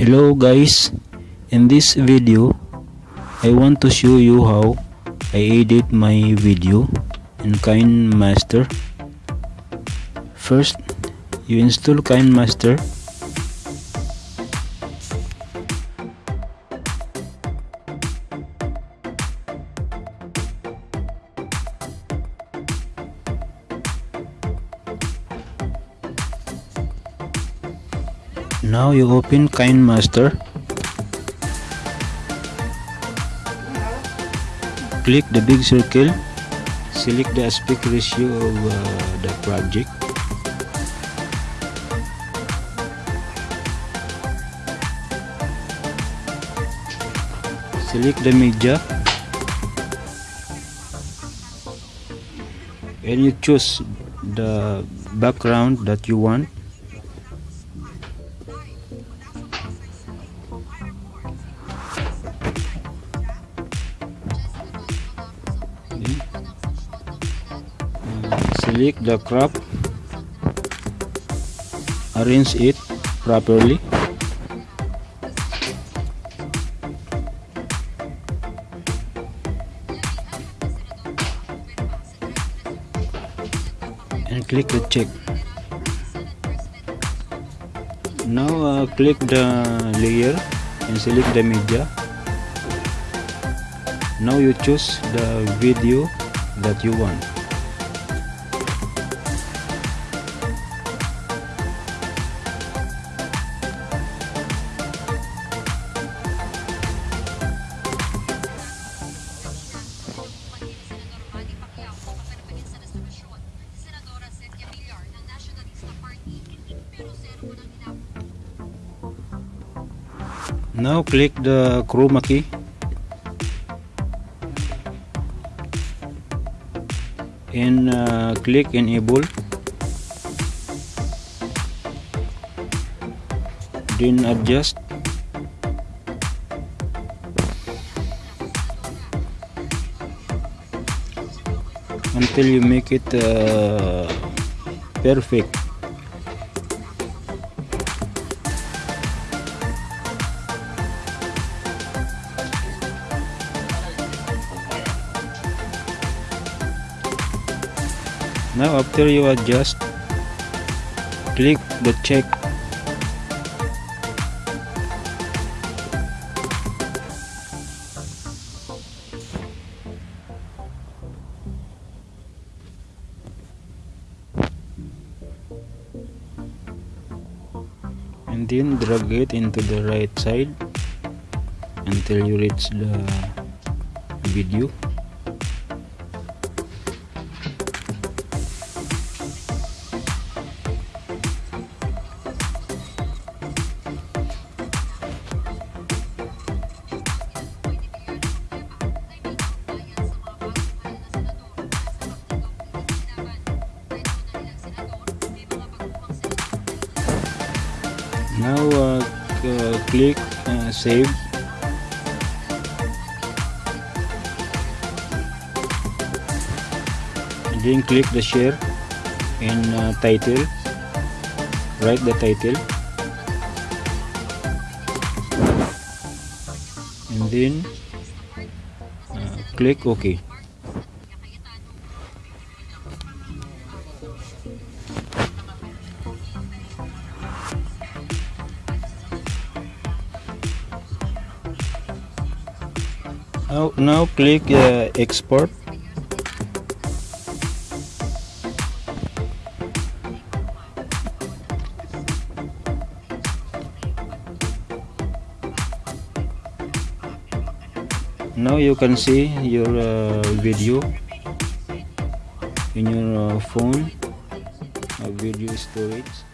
hello guys. In this video I want to show you how I edit my video in KineMaster first you install KineMaster now you open KineMaster click the big circle. Select the aspect ratio of uh, the project. Select the media. And you choose the background that you want select the crop arrange it properly. And click the check. Now uh, click the layer and select the media now you choose the video that you want. Now click the chroma key and uh, click enable. Then adjust. Until you make it uh, perfect now after you adjust click the check. And then drag it into the right side until you reach the video now uh, click uh, save. And then click the share and uh, title. Write the title. And then uh, click ok now, now click uh, export. Now you can see your uh, video in your uh, phone uh, video storage